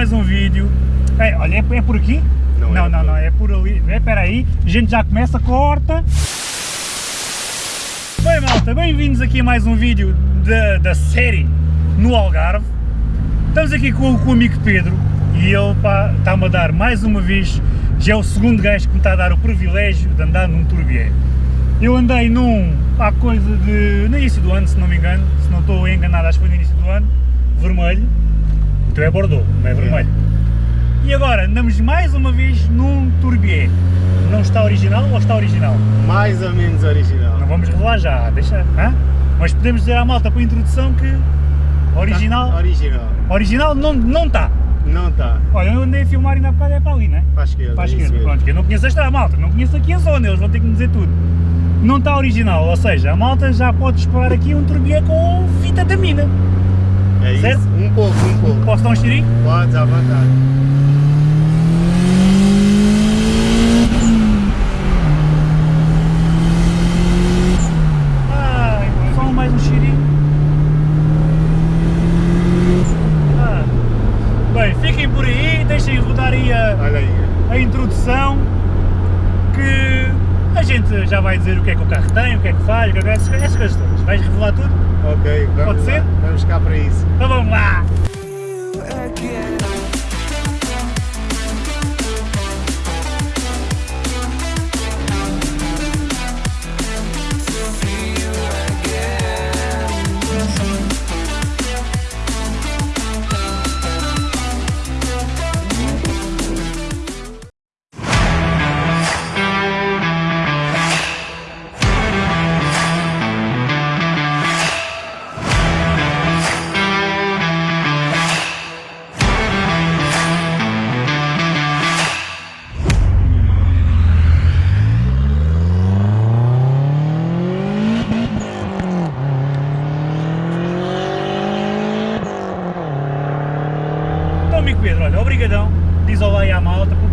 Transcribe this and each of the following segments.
mais um vídeo. É, olha, é, é por aqui? Não, não, é não, por- não, é por ali. É, espera aí, a gente já começa, corta. Bem malta, bem-vindos aqui a mais um vídeo da, da série no Algarve. Estamos aqui com, com o amigo Pedro e ele está-me a dar mais uma vez, já é o segundo gajo que me está a dar o privilégio de andar num Turbier. Eu andei num, há coisa de, no início do ano, se não me engano, se não estou enganado, acho que foi no início do ano, vermelho, o teu é Bordeaux, não é vermelho. E agora andamos mais uma vez num Turbier. Não está original ou está original? Mais ou menos original. Não vamos revelar já, deixa, hã? Mas podemos dizer à malta para a introdução que original, Tá Original. original não, não está. Não está. Olha, eu andei a filmar ainda há bocado é para ali, né? Para a esquerda. Para a é esquerda, pronto, que eu não conheço esta malta, não conheço aqui a zona, eles vão ter que me dizer tudo. Não está original, ou seja, a malta já pode esperar aqui um turbié com fita da mina. É isso. Certo? Um pouco, um pouco. Posso dar um cheirinho? Podes à vontade. Ai, só mais um cheirinho. Ah. Bem, fiquem por aí, deixem rodar aí a, a introdução que a gente já vai dizer o que é que o carro tem, o que é que faz, é essas coisas todas. Vais revelar tudo? Ok, vamos Pode lá. ser? Vamos cá para isso. Então vamos lá!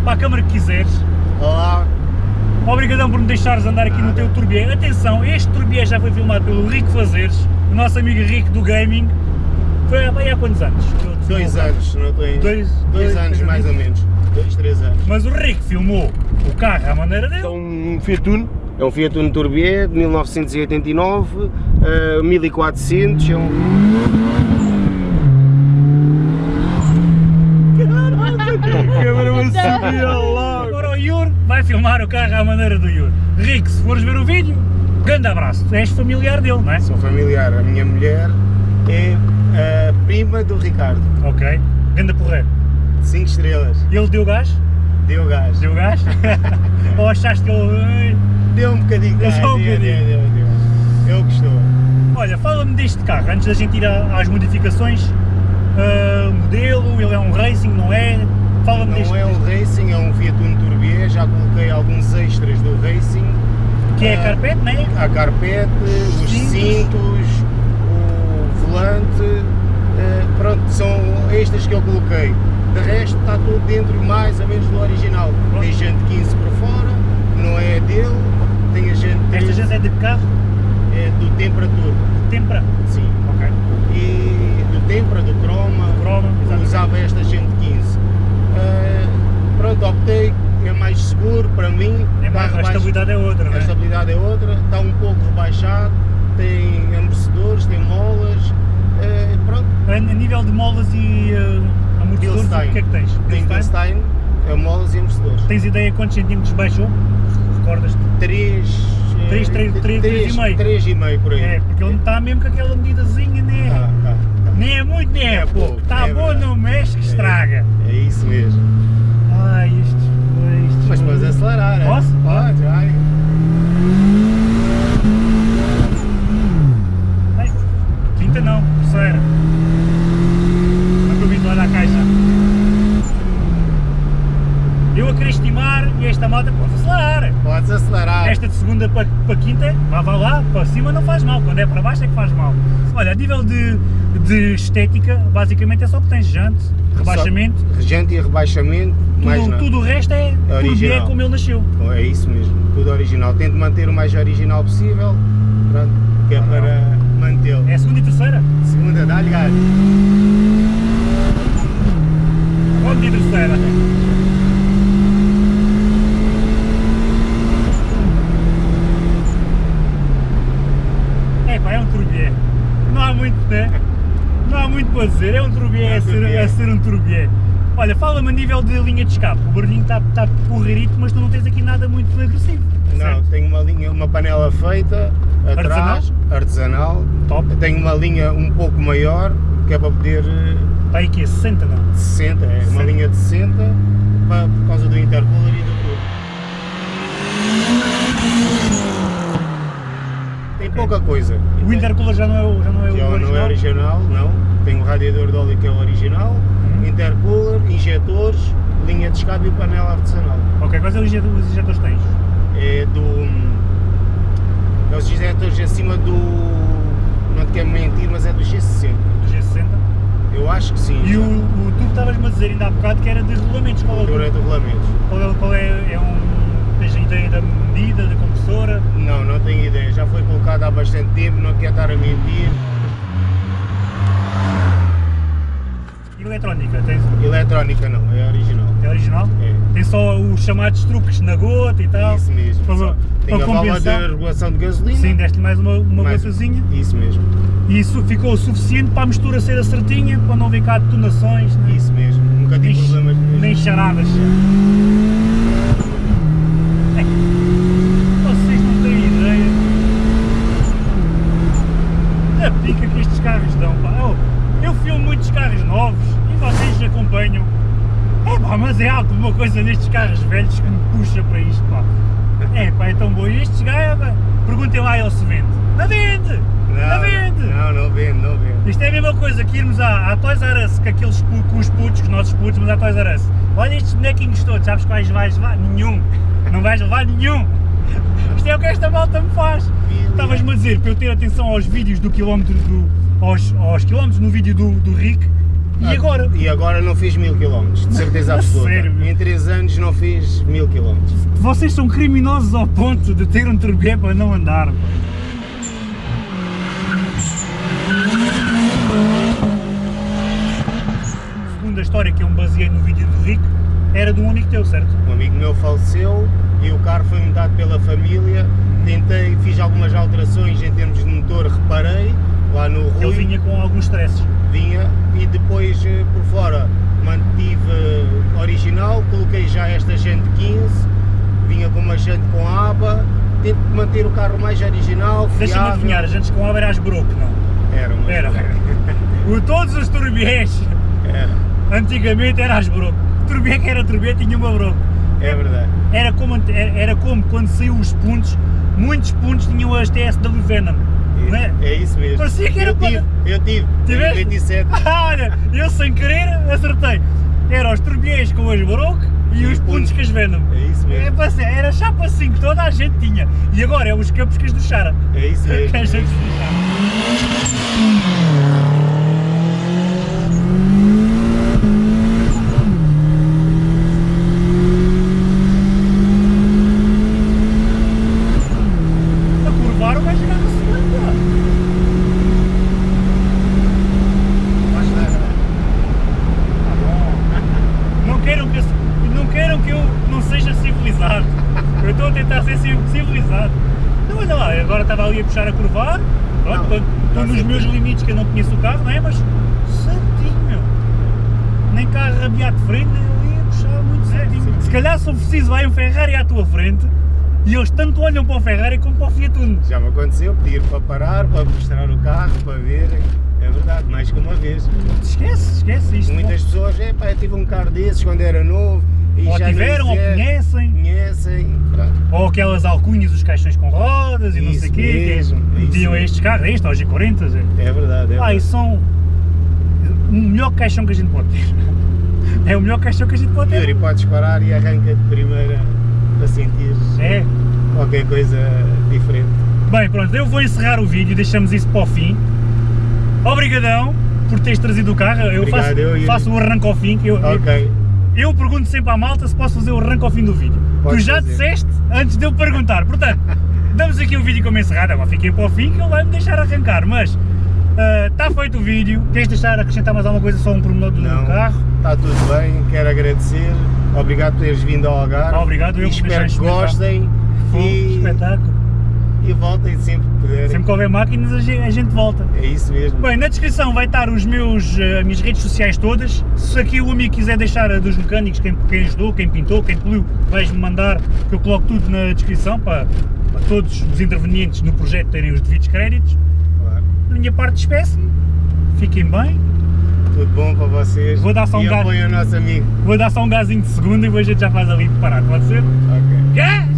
Para a câmara que quiseres. Olá. Obrigadão por me deixares andar aqui no teu Turbier. Atenção, este Turbier já foi filmado pelo Rico Fazeres, o nosso amigo Rico do Gaming. Foi há, há quantos anos? Dois anos, não estou em... Dois- dois, dois- anos mais ou menos. Dois, três anos. Mas o Rico filmou o carro à maneira dele. É um Fiat Uno. É um Fiat Uno Turbier de 1989, eh, 1400, é um... Agora o Yur vai filmar o carro à maneira do Yur. Rico, se fores ver o vídeo, grande abraço. És familiar dele, não é? Sou familiar, a minha mulher é a prima do Ricardo, Ok. Grande porreiro. 5 estrelas, E ele deu gás? deu gás. Deu gás? Ou achaste que ele... Deu um bocadinho de Deu gás, só um deu, bocadinho. deu, deu, deu. Ele gostou. Olha, fala-me deste carro, antes da gente ir às modificações. Ah, modelo, ele é um racing, não é? Deste, Não é um Racing, é um Fiat Uno Turbier, já coloquei alguns extras do Racing. que é a Ah, carpete, não é? A carpete, os Cintos. cintos, o volante, eh, pronto, são extras que eu coloquei. De resto está tudo dentro mais ou menos do original. Pronto. Tem gente 15 por fora, não é dele, tem a gente Esta 13, gente é de carro? é do Temperatura, Tempra. sim. Ok. E do Tempera, do Croma, Croma, usava esta gente 15. Eh, pronto, optei, é mais seguro para mim. É mais, a estabilidade é outra, não a é? estabilidade é outra, está um pouco rebaixado, tem amortecedores, tem molas, eh, pronto, A, nível de molas e uh, amortecedores, o que é que tens? tem Bilstein? É molas e amortecedores. Tens ideia quantos centímetros baixou? Recordas-te? 3, Três, três, três, três e meio. 3,5 por aí. É, porque ele está mesmo com aquela medidazinha, né? Tá, tá. Nem é muito, nem é, É pouco. Está é bom, verdade. não mexe que estraga. É isso mesmo. Ai, isto, isto. Mas podes acelerar, é? Posso? Pode, vai. Ai, quinta não, terceira. Estou vindo lá na caixa. Eu a querer estimar e esta moto pode acelerar. Podes acelerar. Esta de segunda para, para quinta, vá, vá lá, para cima não faz mal, quando é para baixo é que faz mal. Olha, a nível de, de estética, basicamente é só que tens jante, rebaixamento, Só Regente e rebaixamento, mais tudo, nada. tudo o resto é, tudo original. é como ele nasceu. É isso mesmo, tudo original. Tento manter o mais original possível, pronto, que é Ah, não. para mantê-lo. É a segunda e terceira? Segunda, dá-lhe gás. Ponte de terceira. É pá, é um turbié. Não há muito, né? Não há muito para dizer, é um turbié, é, ser, é ser um turbié. Olha, fala-me a nível de linha de escape, o barulhinho está tá porreirito, mas tu não tens aqui nada muito agressivo. Não, certo? tenho uma linha, uma panela feita atrás, artesanal. Top. Tenho uma linha um pouco maior, que é para poder eh, Está aí que é 60 não? 60, é uma 60. linha de 60 para, por causa do intercooler e do tudo. Tem pouca coisa. O intercooler já não é o, já não é o Já original? não é original, não. Tem o radiador de óleo que é o original. Intercooler, injetores, linha de escape e panela artesanal. Ok, quais é os injetores que tens? É do. É os injetores acima do. Não te quero mentir, mas é do G60. Do G60? Eu acho que sim. E o, o tu que estavas-me a dizer ainda há bocado que era de regulamentos, qual é, o- Durante regulamentos. qual é, qual é, é um, tens a ideia da medida, da compressora? Não, não tenho ideia. Já foi colocado há bastante tempo, não quero estar a mentir. E eletrónica, tens, Eletrónica não, é original. é original? É. Tem só os chamados truques na gota e tal? Isso mesmo. Para- só. Tem para a válvula de compensar? regulação de gasolina. Sim, deste mais uma, uma mais- gotazinha Isso mesmo. e isso ficou o suficiente para a mistura ser certinha, para não ver cá detonações, nem, Isso mesmo. Nunca tive nem, problemas mesmo. nem charadas. É, Vocês não têm ideia da pica que estes carros dão, pá. Eu, eu filmo muitos carros novos vocês acompanham. É pá, mas é alguma coisa nestes carros velhos que me puxa para isto, pá. É pá, é tão bom. E estes gajos, pá, perguntem lá ele se vende. Não vende! Não, vende! Não, não vende, não vende. Isto é a mesma coisa que irmos à, à Toys R Us, com aqueles com os putos, com os nossos putos, mas à Toys R Us. Olha estes bonequinhos todos, sabes quais vais levar? Nenhum! Não vais levar nenhum! Isto é o que esta malta me faz! Estavas-me a dizer para eu ter atenção aos vídeos do quilómetro do. aos, aos quilómetros no vídeo do, do Rick e agora? E agora não fiz mil quilómetros, de certeza absoluta. sério, em 3 anos não fiz mil quilómetros. Vocês são criminosos ao ponto de ter um turbié para não andar. Segundo a história que eu me baseei no vídeo do Rick, era de um amigo teu, certo? Um amigo meu faleceu e o carro foi dado pela família. Tentei, fiz algumas alterações em termos de motor, reparei lá no Rui. Ele vinha com alguns stresses. Vinha e depois eh, por fora mantive original, coloquei já esta jante 15, vinha com uma jante com aba, tento manter o carro mais original, Deixa-me adivinhar, as antes com aba era as broco, não? Era, mas Era. O, todos os turbiés, Era, antigamente era as broco. Turbié que era turbié tinha uma broco. é verdade. Era como, era, era como quando saiu os pontos, muitos pontos tinham as TSW Venom, é? É isso mesmo. Parecia que era eu tive, eu tive, Tiveste? 27. Olha, eu sem querer acertei. Era os turbiés com as broco e, E os os pontos pontos. com as Venom. É isso É, mesmo. para ser- era chapa assim que toda a gente tinha. E agora é os campos que as do Chara. É isso mesmo. Que a gente do Chara. A curvar o gajo chegar na segunda. Vais dar, Tá bom. Não queiram que eu, não queiram que eu não seja civilizado. Eu estou a tentar ser ci- civilizado. Então olha lá, agora estava ali a puxar a curvar. Não, estou- nos meus limites que eu não conheço o carro, não é? Mas certinho, meu. Nem carro rabiar de frente, nem ali a puxar muito certinho. sim. Se calhar se for preciso vai um Ferrari à tua frente e eles tanto olham para o Ferrari como para o Fiat Uno. Já me aconteceu pedir para parar, para mostrar o carro, para verem. É verdade, mais que uma vez. Esquece, esquece isto. Muitas pessoas, é pá, eu tive um carro desses quando era novo e ou tiveram, ou sequer conhecem. conhecem. pronto. Ou aquelas alcunhas, os caixões com rodas e não sei o Isso quê, mesmo, isso a mesmo. estes carros, este, aos G40. É. É verdade, é Ah, e são o melhor caixão que a gente pode ter. É o melhor caixão que a gente pode ter. Yuri, podes parar e arranca de primeira para sentir É. qualquer coisa diferente. Bem, pronto, eu vou encerrar o vídeo, deixamos isso para o fim. Obrigadão por teres trazido o carro. Eu Obrigado, faço, eu- faço o arranque ao fim. Que eu, Ok, eu pergunto sempre à malta se posso fazer o arranque ao fim do vídeo. Podes tu já fazer. disseste antes de eu perguntar. Portanto, damos aqui o vídeo como encerrado. Agora fiquem para o fim que ele vai me deixar arrancar. Mas Está feito o vídeo. Queres deixar acrescentar mais alguma coisa, só um pormenor do Não. carro? Está tudo bem, quero agradecer. Obrigado por teres vindo ao Algarve. Obrigado, eu e espero que gostem Foi um espetáculo. E voltem sempre que puderem. Sempre que houver máquinas a gente, volta. É isso mesmo. Bem, na descrição vai estar os meus, eh, as minhas redes sociais todas. Se aqui o amigo quiser deixar a dos mecânicos, quem, quem ajudou, quem pintou, quem poliu, vais-me mandar, que eu coloco tudo na descrição para, para todos os intervenientes no projeto terem os devidos créditos. Claro. Da minha parte, despeço-me. Fiquem bem. Tudo bom para vocês. Vou dar só um e gás. o nosso amigo. Vou dar só um gazinho de segunda e depois a gente já faz ali preparar, pode ser? Ok. Gás!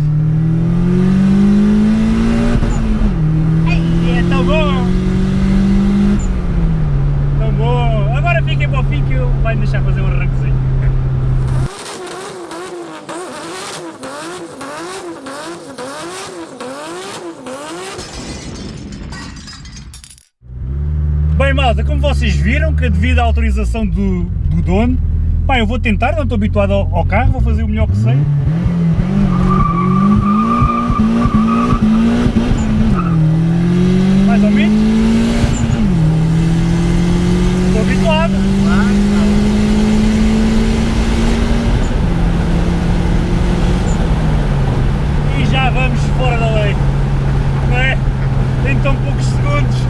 Ai, é tão bom! Tão bom! Agora fiquem para o fim que eu vai me deixar fazer um arranquezinho. Bem malta, como vocês viram que devido à autorização do, do dono, pá, eu vou tentar, não estou habituado ao, ao carro, vou fazer o melhor que sei. Mais ou menos. Estou habituado. E já vamos fora da lei. Não é? Tão poucos segundos.